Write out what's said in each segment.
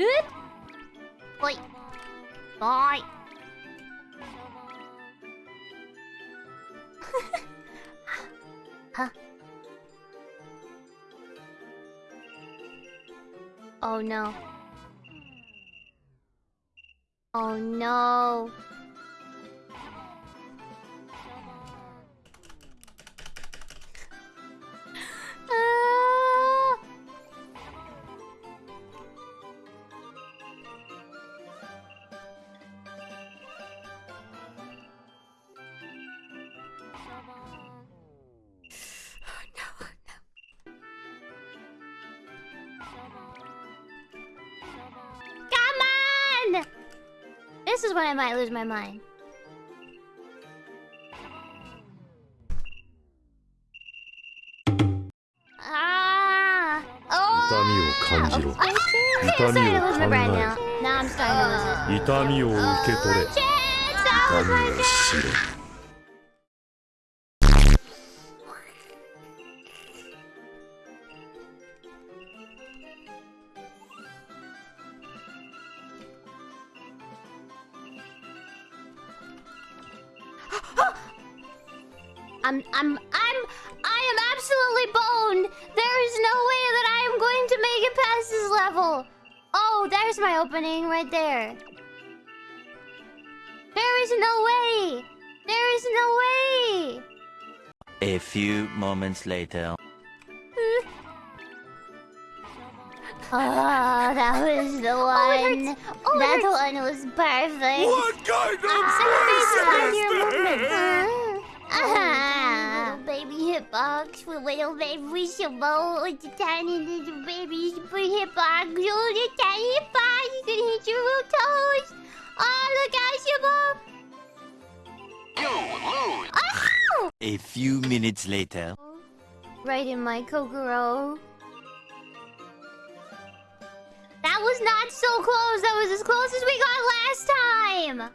Good. Bye. Bye. huh? Oh no. Oh no. This is when I might lose my mind. Ah! 痛みを Oh! 感じろ I'm 痛み starting を to lose 考 my breath え now. Now I'm starting to lose it. 痛みを受け取れ Oh, shit! That 痛 was み my を知れ I'm I'm I'm I am absolutely boned. There is no way that I am going to make it past this level. Oh, there's my opening right there. There is no way. There is no way. A few moments later. Oh, that was the one. Oh, it that hurts. one was perfect. What kind I'm your movement. Ah, little baby hitbox with little baby Shabo with the tiny little baby super hitbox. Oh, the tiny hitbox. You can hit your little toes. Oh, look out, Shabo. You lose. Oh! A few minutes later. Right in my Kokoro. That was not so close. That was as close as we got last time.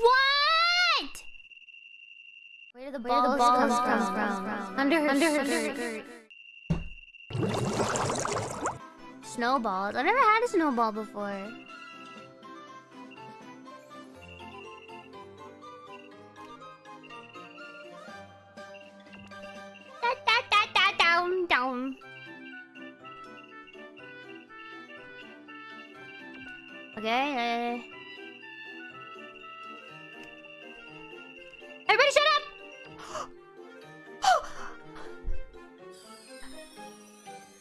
What? Where do the balls, the balls come, come from? from? Under her, Under her skirt. Snowballs. I've never had a snowball before. Da, da, da, da, down, down. Okay. Uh... Everybody shut up!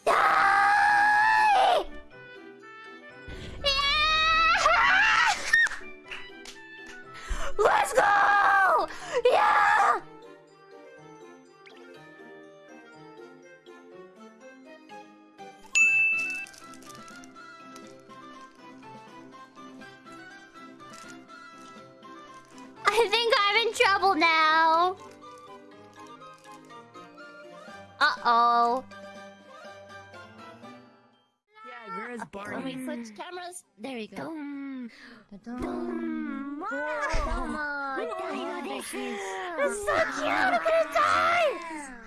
Let's go! Yeah! I think in trouble now. Uh-oh. Yeah, where is Let Barney? Oh, me switch cameras. There we go. Dum. Domo, dayo desu. It's so cute! I'm gonna die!